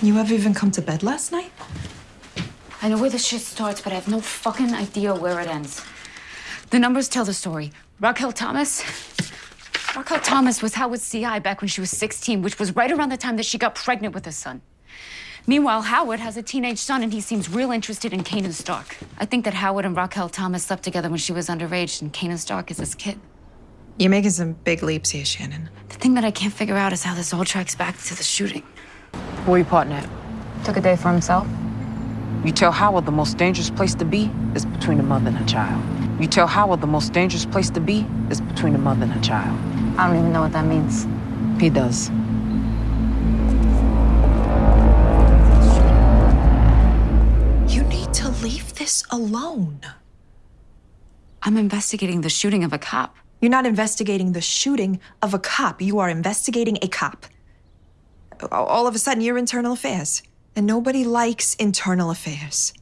You ever even come to bed last night? I know where the shit starts, but I have no fucking idea where it ends. The numbers tell the story. Raquel Thomas. Raquel Thomas was Howard's CI back when she was 16, which was right around the time that she got pregnant with his son. Meanwhile, Howard has a teenage son and he seems real interested in Kanan Stark. I think that Howard and Raquel Thomas slept together when she was underage and Kanan Stark is his kid. You're making some big leaps here, Shannon. The thing that I can't figure out is how this all tracks back to the shooting. Where you partner at? Took a day for himself. You tell Howard the most dangerous place to be is between a mother and a child. You tell Howard the most dangerous place to be is between a mother and a child. I don't even know what that means. He does. You need to leave this alone. I'm investigating the shooting of a cop. You're not investigating the shooting of a cop. You are investigating a cop. All of a sudden, you're internal affairs. And nobody likes internal affairs.